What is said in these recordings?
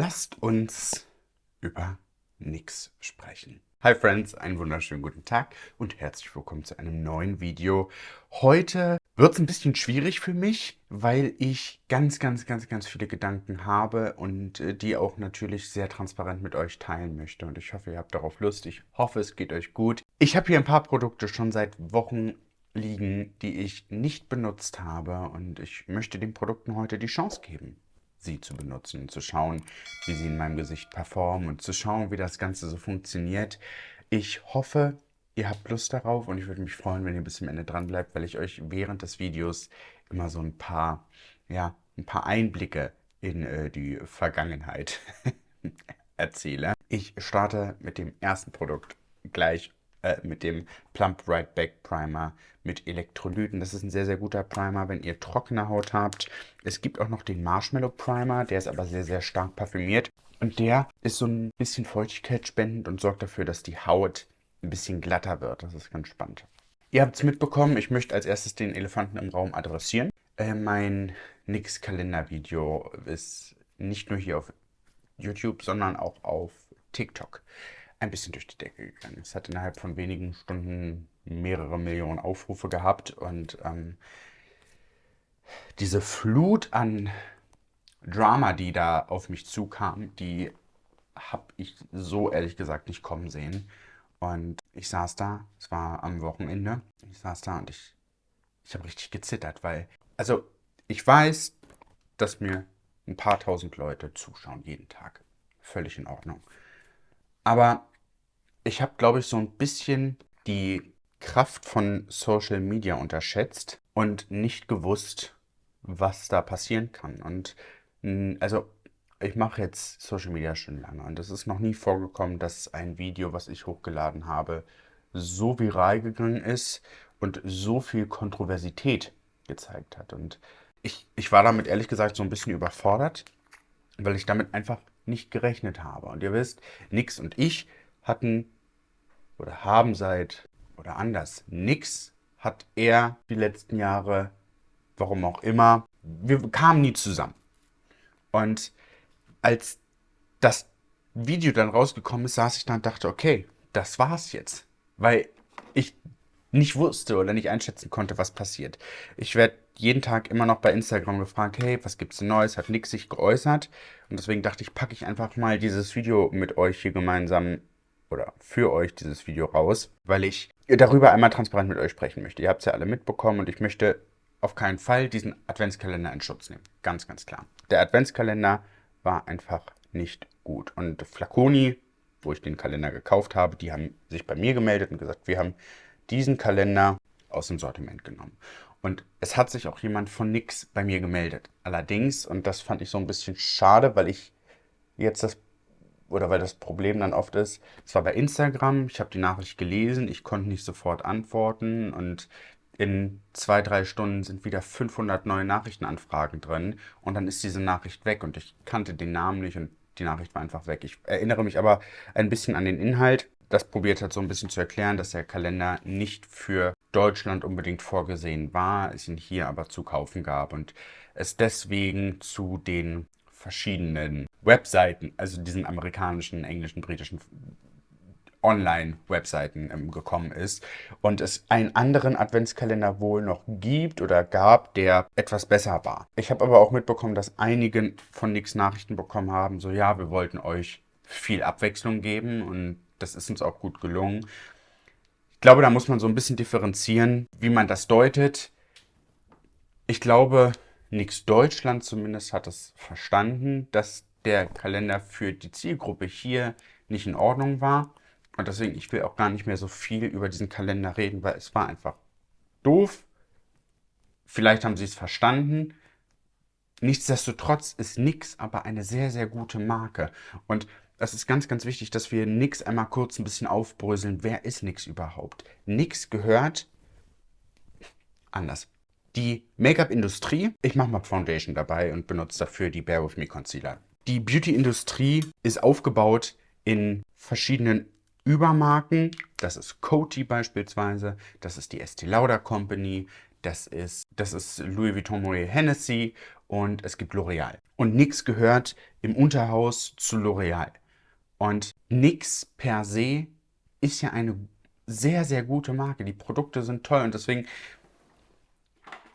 Lasst uns über nix sprechen. Hi Friends, einen wunderschönen guten Tag und herzlich willkommen zu einem neuen Video. Heute wird es ein bisschen schwierig für mich, weil ich ganz, ganz, ganz, ganz viele Gedanken habe und äh, die auch natürlich sehr transparent mit euch teilen möchte. Und ich hoffe, ihr habt darauf Lust. Ich hoffe, es geht euch gut. Ich habe hier ein paar Produkte schon seit Wochen liegen, die ich nicht benutzt habe und ich möchte den Produkten heute die Chance geben sie zu benutzen und zu schauen, wie sie in meinem Gesicht performen und zu schauen, wie das Ganze so funktioniert. Ich hoffe, ihr habt Lust darauf und ich würde mich freuen, wenn ihr bis zum Ende dran bleibt, weil ich euch während des Videos immer so ein paar, ja, ein paar Einblicke in äh, die Vergangenheit erzähle. Ich starte mit dem ersten Produkt gleich äh, mit dem Plump Right Back Primer mit Elektrolyten. Das ist ein sehr, sehr guter Primer, wenn ihr trockene Haut habt. Es gibt auch noch den Marshmallow Primer, der ist aber sehr, sehr stark parfümiert. Und der ist so ein bisschen feuchtigkeitsspendend und sorgt dafür, dass die Haut ein bisschen glatter wird. Das ist ganz spannend. Ihr habt es mitbekommen, ich möchte als erstes den Elefanten im Raum adressieren. Äh, mein Nix-Kalender-Video ist nicht nur hier auf YouTube, sondern auch auf TikTok ein bisschen durch die Decke gegangen. Es hat innerhalb von wenigen Stunden mehrere Millionen Aufrufe gehabt und ähm, diese Flut an Drama, die da auf mich zukam, die habe ich so ehrlich gesagt nicht kommen sehen. Und ich saß da, es war am Wochenende, ich saß da und ich, ich habe richtig gezittert, weil, also ich weiß, dass mir ein paar tausend Leute zuschauen jeden Tag. Völlig in Ordnung. Aber ich habe, glaube ich, so ein bisschen die Kraft von Social Media unterschätzt und nicht gewusst, was da passieren kann. Und also ich mache jetzt Social Media schon lange und es ist noch nie vorgekommen, dass ein Video, was ich hochgeladen habe, so viral gegangen ist und so viel Kontroversität gezeigt hat. Und ich, ich war damit ehrlich gesagt so ein bisschen überfordert, weil ich damit einfach nicht gerechnet habe. Und ihr wisst, Nix und ich hatten oder haben seit oder anders nix, hat er die letzten Jahre, warum auch immer, wir kamen nie zusammen. Und als das Video dann rausgekommen ist, saß ich da und dachte, okay, das war's jetzt. Weil ich nicht wusste oder nicht einschätzen konnte, was passiert. Ich werde jeden Tag immer noch bei Instagram gefragt, hey, was gibt's Neues? Hat nix sich geäußert. Und deswegen dachte ich, packe ich einfach mal dieses Video mit euch hier gemeinsam oder für euch dieses Video raus, weil ich darüber einmal transparent mit euch sprechen möchte. Ihr habt es ja alle mitbekommen und ich möchte auf keinen Fall diesen Adventskalender in Schutz nehmen. Ganz, ganz klar. Der Adventskalender war einfach nicht gut. Und Flaconi, wo ich den Kalender gekauft habe, die haben sich bei mir gemeldet und gesagt, wir haben diesen Kalender aus dem Sortiment genommen. Und es hat sich auch jemand von Nix bei mir gemeldet. Allerdings, und das fand ich so ein bisschen schade, weil ich jetzt das oder weil das Problem dann oft ist, es war bei Instagram, ich habe die Nachricht gelesen, ich konnte nicht sofort antworten und in zwei, drei Stunden sind wieder 500 neue Nachrichtenanfragen drin und dann ist diese Nachricht weg und ich kannte den Namen nicht und die Nachricht war einfach weg. Ich erinnere mich aber ein bisschen an den Inhalt. Das probiert hat so ein bisschen zu erklären, dass der Kalender nicht für Deutschland unbedingt vorgesehen war, es ihn hier aber zu kaufen gab und es deswegen zu den verschiedenen Webseiten, also diesen amerikanischen, englischen, britischen Online-Webseiten ähm, gekommen ist und es einen anderen Adventskalender wohl noch gibt oder gab, der etwas besser war. Ich habe aber auch mitbekommen, dass einige von Nix Nachrichten bekommen haben, so ja, wir wollten euch viel Abwechslung geben und das ist uns auch gut gelungen. Ich glaube, da muss man so ein bisschen differenzieren, wie man das deutet. Ich glaube, Nix Deutschland zumindest hat es verstanden, dass der Kalender für die Zielgruppe hier nicht in Ordnung war. Und deswegen, ich will auch gar nicht mehr so viel über diesen Kalender reden, weil es war einfach doof. Vielleicht haben sie es verstanden. Nichtsdestotrotz ist Nix aber eine sehr, sehr gute Marke. Und es ist ganz, ganz wichtig, dass wir Nix einmal kurz ein bisschen aufbröseln. Wer ist Nix überhaupt? Nix gehört anders die Make-up-Industrie, ich mache mal Foundation dabei und benutze dafür die Bear With Me Concealer. Die Beauty-Industrie ist aufgebaut in verschiedenen Übermarken. Das ist Coty beispielsweise, das ist die Estee Lauder Company, das ist, das ist Louis Vuitton Moet Hennessy und es gibt L'Oreal. Und NYX gehört im Unterhaus zu L'Oreal. Und NYX per se ist ja eine sehr, sehr gute Marke. Die Produkte sind toll und deswegen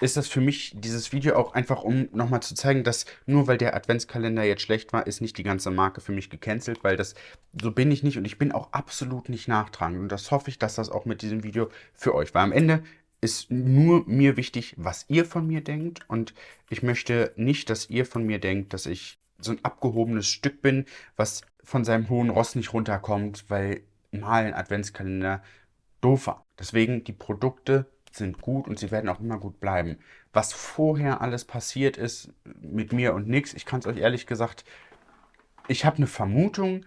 ist das für mich dieses Video auch einfach, um nochmal zu zeigen, dass nur weil der Adventskalender jetzt schlecht war, ist nicht die ganze Marke für mich gecancelt, weil das, so bin ich nicht und ich bin auch absolut nicht nachtragend und das hoffe ich, dass das auch mit diesem Video für euch war. Am Ende ist nur mir wichtig, was ihr von mir denkt und ich möchte nicht, dass ihr von mir denkt, dass ich so ein abgehobenes Stück bin, was von seinem hohen Ross nicht runterkommt, weil mal ein Adventskalender doof war. Deswegen die Produkte sind gut und sie werden auch immer gut bleiben. Was vorher alles passiert ist mit mir und nix, ich kann es euch ehrlich gesagt, ich habe eine Vermutung,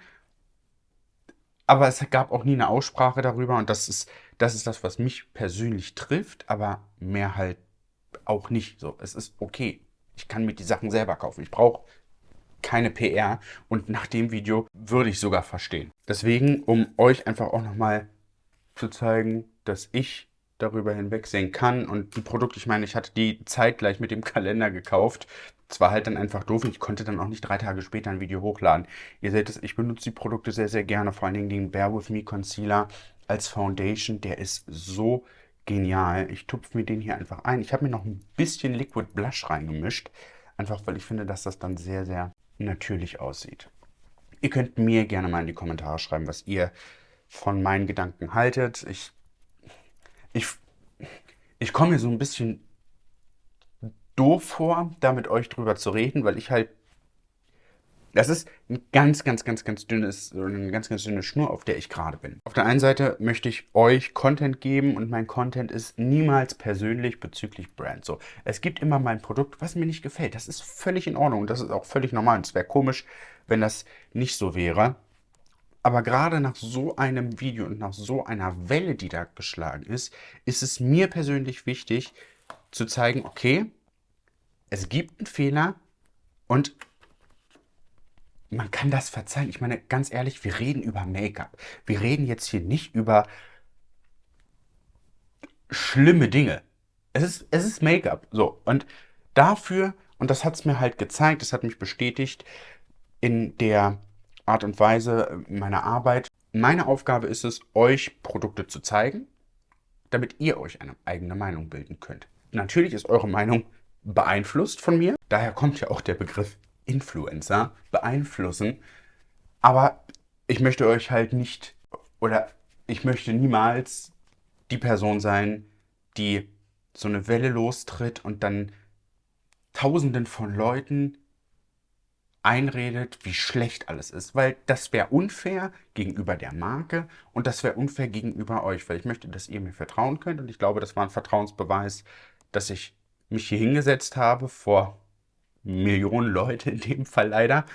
aber es gab auch nie eine Aussprache darüber und das ist, das ist das, was mich persönlich trifft, aber mehr halt auch nicht so. Es ist okay. Ich kann mir die Sachen selber kaufen. Ich brauche keine PR und nach dem Video würde ich sogar verstehen. Deswegen, um euch einfach auch nochmal zu zeigen, dass ich darüber hinwegsehen kann. Und die Produkte, ich meine, ich hatte die zeitgleich mit dem Kalender gekauft. Es war halt dann einfach doof und ich konnte dann auch nicht drei Tage später ein Video hochladen. Ihr seht es, ich benutze die Produkte sehr, sehr gerne. Vor allen Dingen den Bear With Me Concealer als Foundation. Der ist so genial. Ich tupfe mir den hier einfach ein. Ich habe mir noch ein bisschen Liquid Blush reingemischt. Einfach, weil ich finde, dass das dann sehr, sehr natürlich aussieht. Ihr könnt mir gerne mal in die Kommentare schreiben, was ihr von meinen Gedanken haltet. Ich ich, ich komme mir so ein bisschen doof vor, da mit euch drüber zu reden, weil ich halt, das ist ein ganz, ganz, ganz, ganz dünnes, eine ganz, ganz dünne Schnur, auf der ich gerade bin. Auf der einen Seite möchte ich euch Content geben und mein Content ist niemals persönlich bezüglich Brand. So, es gibt immer mal ein Produkt, was mir nicht gefällt. Das ist völlig in Ordnung und das ist auch völlig normal. Und es wäre komisch, wenn das nicht so wäre. Aber gerade nach so einem Video und nach so einer Welle, die da geschlagen ist, ist es mir persönlich wichtig zu zeigen, okay, es gibt einen Fehler und man kann das verzeihen. Ich meine, ganz ehrlich, wir reden über Make-up. Wir reden jetzt hier nicht über schlimme Dinge. Es ist, es ist Make-up. So, und dafür, und das hat es mir halt gezeigt, das hat mich bestätigt, in der Art und Weise meiner Arbeit. Meine Aufgabe ist es, euch Produkte zu zeigen, damit ihr euch eine eigene Meinung bilden könnt. Natürlich ist eure Meinung beeinflusst von mir. Daher kommt ja auch der Begriff Influencer, beeinflussen. Aber ich möchte euch halt nicht oder ich möchte niemals die Person sein, die so eine Welle lostritt und dann Tausenden von Leuten einredet, wie schlecht alles ist, weil das wäre unfair gegenüber der Marke und das wäre unfair gegenüber euch, weil ich möchte, dass ihr mir vertrauen könnt. Und ich glaube, das war ein Vertrauensbeweis, dass ich mich hier hingesetzt habe vor Millionen Leute in dem Fall leider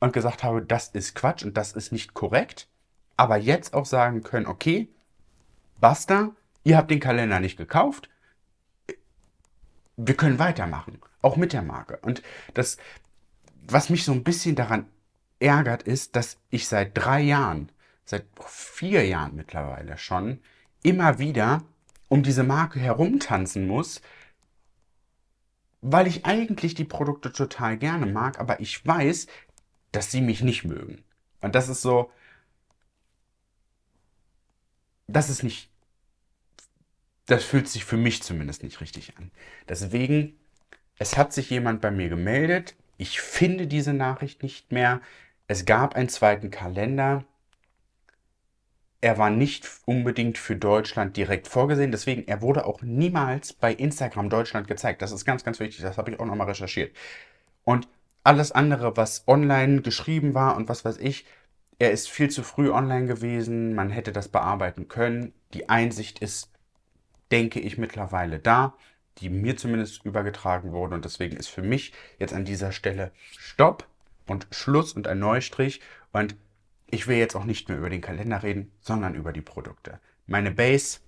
und gesagt habe, das ist Quatsch und das ist nicht korrekt, aber jetzt auch sagen können, okay, basta, ihr habt den Kalender nicht gekauft, wir können weitermachen, auch mit der Marke. Und das, was mich so ein bisschen daran ärgert, ist, dass ich seit drei Jahren, seit vier Jahren mittlerweile schon, immer wieder um diese Marke herumtanzen muss, weil ich eigentlich die Produkte total gerne mag, aber ich weiß, dass sie mich nicht mögen. Und das ist so, das ist nicht, das fühlt sich für mich zumindest nicht richtig an. Deswegen, es hat sich jemand bei mir gemeldet, ich finde diese Nachricht nicht mehr. Es gab einen zweiten Kalender. Er war nicht unbedingt für Deutschland direkt vorgesehen, deswegen er wurde auch niemals bei Instagram Deutschland gezeigt. Das ist ganz, ganz wichtig. Das habe ich auch nochmal recherchiert. Und alles andere, was online geschrieben war und was weiß ich, er ist viel zu früh online gewesen. Man hätte das bearbeiten können. Die Einsicht ist, denke ich, mittlerweile da die mir zumindest übergetragen wurden. Und deswegen ist für mich jetzt an dieser Stelle Stopp und Schluss und ein Neustrich. Und ich will jetzt auch nicht mehr über den Kalender reden, sondern über die Produkte. Meine Base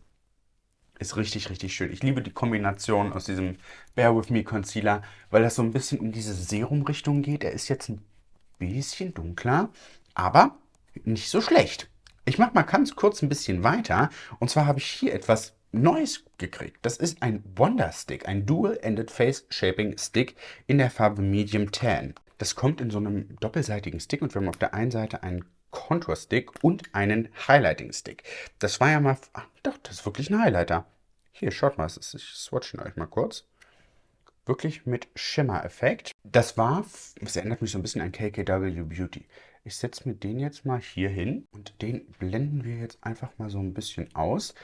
ist richtig, richtig schön. Ich liebe die Kombination aus diesem Bear With Me Concealer, weil das so ein bisschen in diese Serum-Richtung geht. Er ist jetzt ein bisschen dunkler, aber nicht so schlecht. Ich mache mal ganz kurz ein bisschen weiter. Und zwar habe ich hier etwas Neues gekriegt. Das ist ein Wonder Stick, ein Dual-Ended Face Shaping Stick in der Farbe Medium Tan. Das kommt in so einem doppelseitigen Stick und wir haben auf der einen Seite einen Contour Stick und einen Highlighting Stick. Das war ja mal, ach, doch, das ist wirklich ein Highlighter. Hier, schaut mal, ich swatche euch mal kurz. Wirklich mit Schimmer-Effekt. Das war, es erinnert mich so ein bisschen an KKW Beauty. Ich setze mir den jetzt mal hier hin und den blenden wir jetzt einfach mal so ein bisschen aus.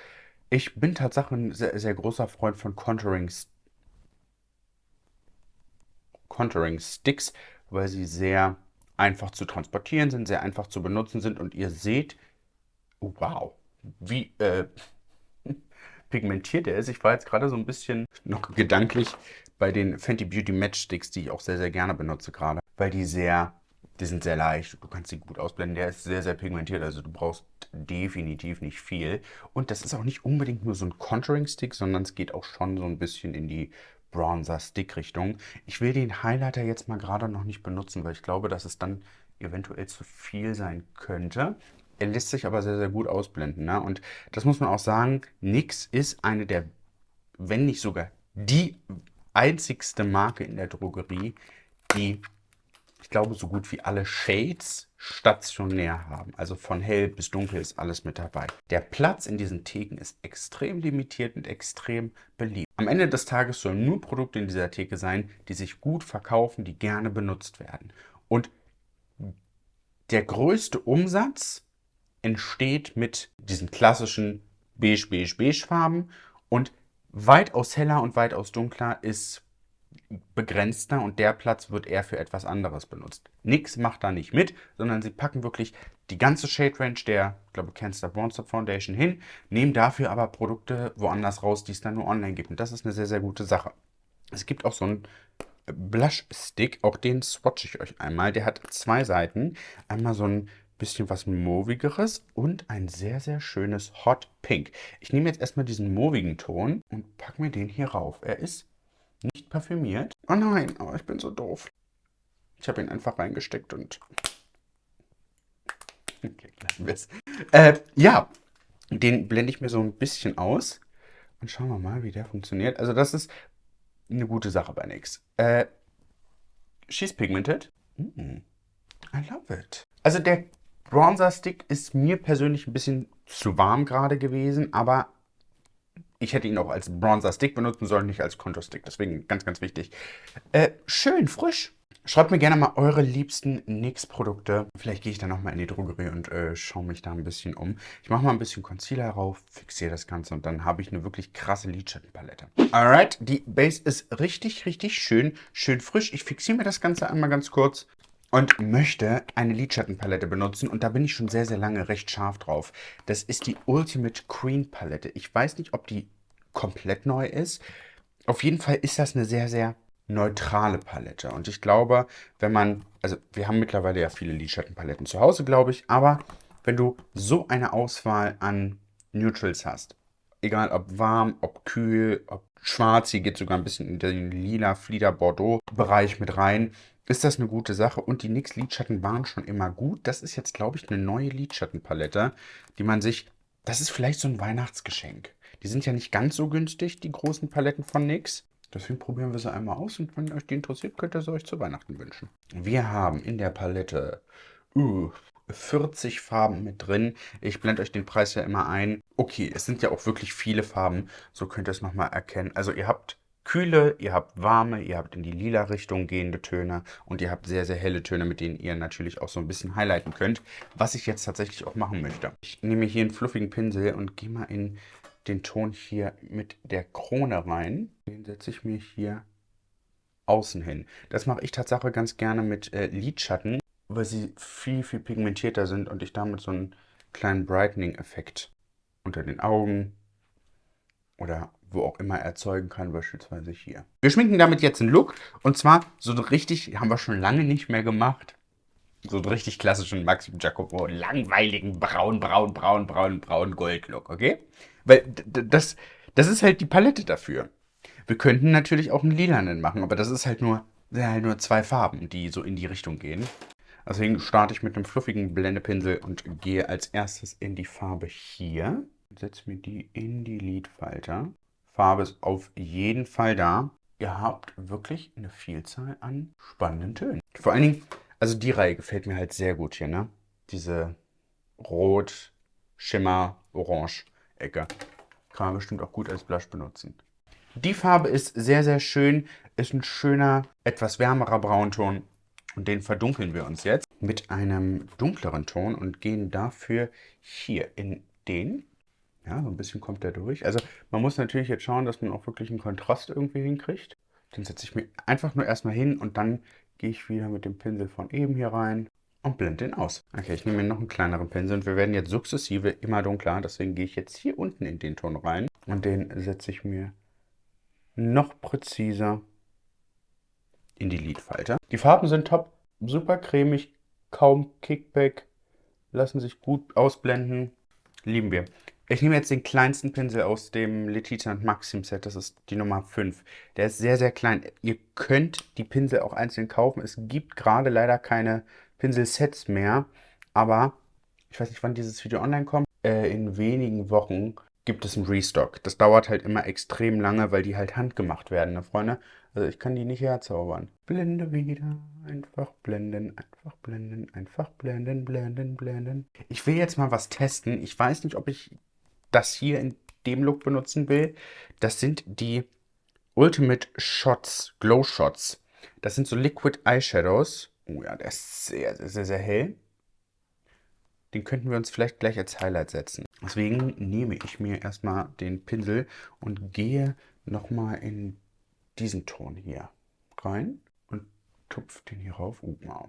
Ich bin tatsächlich ein sehr, sehr großer Freund von Contouring, Contouring Sticks, weil sie sehr einfach zu transportieren sind, sehr einfach zu benutzen sind und ihr seht, wow, wie äh, pigmentiert er ist. Ich war jetzt gerade so ein bisschen noch gedanklich bei den Fenty Beauty Matchsticks, die ich auch sehr, sehr gerne benutze gerade, weil die sehr die sind sehr leicht, du kannst sie gut ausblenden. Der ist sehr, sehr pigmentiert, also du brauchst definitiv nicht viel. Und das ist auch nicht unbedingt nur so ein Contouring-Stick, sondern es geht auch schon so ein bisschen in die Bronzer-Stick-Richtung. Ich will den Highlighter jetzt mal gerade noch nicht benutzen, weil ich glaube, dass es dann eventuell zu viel sein könnte. Er lässt sich aber sehr, sehr gut ausblenden. Ne? Und das muss man auch sagen, NYX ist eine der, wenn nicht sogar die einzigste Marke in der Drogerie, die ich glaube, so gut wie alle Shades stationär haben. Also von hell bis dunkel ist alles mit dabei. Der Platz in diesen Theken ist extrem limitiert und extrem beliebt. Am Ende des Tages sollen nur Produkte in dieser Theke sein, die sich gut verkaufen, die gerne benutzt werden. Und der größte Umsatz entsteht mit diesen klassischen beige, beige, beige Farben und weitaus heller und weitaus dunkler ist begrenzter und der Platz wird eher für etwas anderes benutzt. Nix macht da nicht mit, sondern sie packen wirklich die ganze Shade Range der, ich glaube, Cancer Bronzer Foundation hin, nehmen dafür aber Produkte woanders raus, die es dann nur online gibt. Und das ist eine sehr, sehr gute Sache. Es gibt auch so einen Blush Stick, auch den swatche ich euch einmal. Der hat zwei Seiten. Einmal so ein bisschen was Movigeres und ein sehr, sehr schönes Hot Pink. Ich nehme jetzt erstmal diesen movigen Ton und packe mir den hier rauf. Er ist parfümiert. Oh nein, oh, ich bin so doof. Ich habe ihn einfach reingesteckt und... Okay, Äh, ja, den blende ich mir so ein bisschen aus. Und schauen wir mal, wie der funktioniert. Also das ist eine gute Sache bei NYX. Äh, she's pigmented. Mm, I love it. Also der Bronzer Stick ist mir persönlich ein bisschen zu warm gerade gewesen, aber ich hätte ihn auch als Bronzer Stick benutzen sollen, nicht als Contour Stick. Deswegen ganz, ganz wichtig. Äh, schön, frisch. Schreibt mir gerne mal eure liebsten NYX-Produkte. Vielleicht gehe ich dann nochmal in die Drogerie und äh, schaue mich da ein bisschen um. Ich mache mal ein bisschen Concealer rauf, fixiere das Ganze und dann habe ich eine wirklich krasse Lidschattenpalette. Alright, die Base ist richtig, richtig schön, schön frisch. Ich fixiere mir das Ganze einmal ganz kurz und möchte eine Lidschattenpalette benutzen und da bin ich schon sehr, sehr lange recht scharf drauf. Das ist die Ultimate Cream Palette. Ich weiß nicht, ob die komplett neu ist. Auf jeden Fall ist das eine sehr, sehr neutrale Palette und ich glaube, wenn man, also wir haben mittlerweile ja viele Lidschattenpaletten zu Hause, glaube ich, aber wenn du so eine Auswahl an Neutrals hast, egal ob warm, ob kühl, ob schwarz, hier geht sogar ein bisschen in den lila Flieder Bordeaux Bereich mit rein, ist das eine gute Sache. Und die NYX Lidschatten waren schon immer gut. Das ist jetzt, glaube ich, eine neue Lidschattenpalette, die man sich... Das ist vielleicht so ein Weihnachtsgeschenk. Die sind ja nicht ganz so günstig, die großen Paletten von NYX. Deswegen probieren wir sie einmal aus und wenn euch die interessiert, könnt ihr sie euch zu Weihnachten wünschen. Wir haben in der Palette uh, 40 Farben mit drin. Ich blende euch den Preis ja immer ein. Okay, es sind ja auch wirklich viele Farben, so könnt ihr es nochmal erkennen. Also ihr habt kühle, ihr habt warme, ihr habt in die lila Richtung gehende Töne und ihr habt sehr, sehr helle Töne, mit denen ihr natürlich auch so ein bisschen highlighten könnt, was ich jetzt tatsächlich auch machen möchte. Ich nehme hier einen fluffigen Pinsel und gehe mal in den Ton hier mit der Krone rein. Den setze ich mir hier außen hin. Das mache ich tatsächlich ganz gerne mit äh, Lidschatten, weil sie viel, viel pigmentierter sind und ich damit so einen kleinen Brightening-Effekt unter den Augen oder wo auch immer erzeugen kann, beispielsweise hier. Wir schminken damit jetzt einen Look und zwar so richtig, haben wir schon lange nicht mehr gemacht, so einen richtig klassischen Maxim Jacopo, langweiligen braun, braun, braun, braun, braun Gold-Look, okay? Weil das, das ist halt die Palette dafür. Wir könnten natürlich auch einen lilanen machen, aber das ist halt nur, halt nur zwei Farben, die so in die Richtung gehen. Deswegen starte ich mit einem fluffigen Blendepinsel und gehe als erstes in die Farbe hier Setze mir die in die Lidfalter. Farbe ist auf jeden Fall da. Ihr habt wirklich eine Vielzahl an spannenden Tönen. Vor allen Dingen, also die Reihe gefällt mir halt sehr gut hier, ne? Diese Rot, Schimmer, Orange Ecke. Kann man bestimmt auch gut als Blush benutzen. Die Farbe ist sehr, sehr schön. Ist ein schöner, etwas wärmerer Braunton. Und den verdunkeln wir uns jetzt mit einem dunkleren Ton und gehen dafür hier in den. Ja, so ein bisschen kommt der durch. Also man muss natürlich jetzt schauen, dass man auch wirklich einen Kontrast irgendwie hinkriegt. Den setze ich mir einfach nur erstmal hin und dann gehe ich wieder mit dem Pinsel von eben hier rein und blende den aus. Okay, ich nehme mir noch einen kleineren Pinsel und wir werden jetzt sukzessive immer dunkler. Deswegen gehe ich jetzt hier unten in den Ton rein und den setze ich mir noch präziser in die Lidfalte. Die Farben sind top, super cremig, kaum Kickback, lassen sich gut ausblenden, lieben wir. Ich nehme jetzt den kleinsten Pinsel aus dem Letitia Maxim Set, das ist die Nummer 5. Der ist sehr, sehr klein. Ihr könnt die Pinsel auch einzeln kaufen. Es gibt gerade leider keine Pinselsets mehr, aber ich weiß nicht, wann dieses Video online kommt. Äh, in wenigen Wochen gibt es einen Restock. Das dauert halt immer extrem lange, weil die halt handgemacht werden, ne Freunde? Also ich kann die nicht herzaubern. Blende wieder, einfach blenden, einfach blenden, einfach blenden, blenden, blenden. Ich will jetzt mal was testen. Ich weiß nicht, ob ich das hier in dem Look benutzen will. Das sind die Ultimate Shots, Glow Shots. Das sind so Liquid Eyeshadows. Oh ja, der ist sehr, sehr, sehr, sehr hell. Den könnten wir uns vielleicht gleich als Highlight setzen. Deswegen nehme ich mir erstmal den Pinsel und gehe nochmal in diesen Ton hier rein und tupfe den hier rauf. Oh, wow.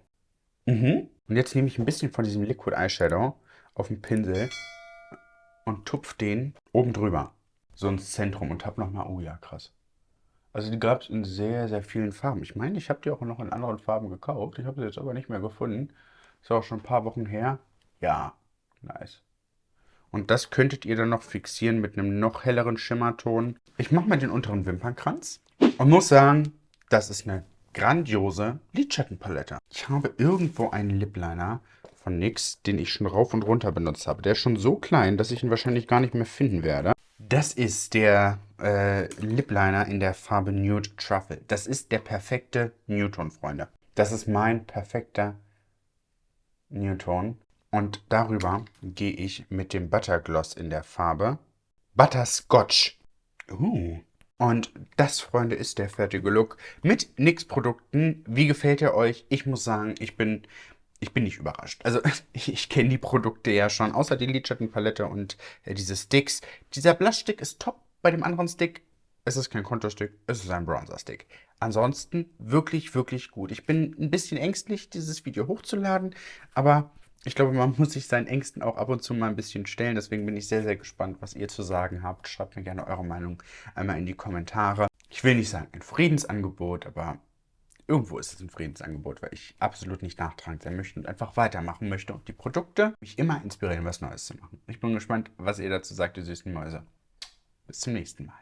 Mhm. Und jetzt nehme ich ein bisschen von diesem Liquid Eyeshadow auf den Pinsel und tupfe den oben drüber. So ins Zentrum und habe nochmal, oh ja, krass. Also die gab es in sehr, sehr vielen Farben. Ich meine, ich habe die auch noch in anderen Farben gekauft. Ich habe sie jetzt aber nicht mehr gefunden. Ist auch schon ein paar Wochen her. Ja, nice. Und das könntet ihr dann noch fixieren mit einem noch helleren Schimmerton. Ich mache mal den unteren Wimpernkranz und muss sagen, das ist eine grandiose Lidschattenpalette. Ich habe irgendwo einen Lip Liner von NYX, den ich schon rauf und runter benutzt habe. Der ist schon so klein, dass ich ihn wahrscheinlich gar nicht mehr finden werde. Das ist der äh, Lip Liner in der Farbe Nude Truffle. Das ist der perfekte Newton, Freunde. Das ist mein perfekter Newton. Und darüber gehe ich mit dem Buttergloss in der Farbe Butterscotch. Uh. Und das, Freunde, ist der fertige Look mit NYX-Produkten. Wie gefällt er euch? Ich muss sagen, ich bin, ich bin nicht überrascht. Also ich, ich kenne die Produkte ja schon, außer die Lidschattenpalette und äh, diese Sticks. Dieser Blush-Stick ist top. Bei dem anderen Stick es ist kein Konterstick, es ist ein Bronzer-Stick. Ansonsten wirklich, wirklich gut. Ich bin ein bisschen ängstlich, dieses Video hochzuladen, aber ich glaube, man muss sich seinen Ängsten auch ab und zu mal ein bisschen stellen. Deswegen bin ich sehr, sehr gespannt, was ihr zu sagen habt. Schreibt mir gerne eure Meinung einmal in die Kommentare. Ich will nicht sagen ein Friedensangebot, aber irgendwo ist es ein Friedensangebot, weil ich absolut nicht nachtragend sein möchte und einfach weitermachen möchte und die Produkte mich immer inspirieren, was Neues zu machen. Ich bin gespannt, was ihr dazu sagt, ihr süßen Mäuse. Bis zum nächsten Mal.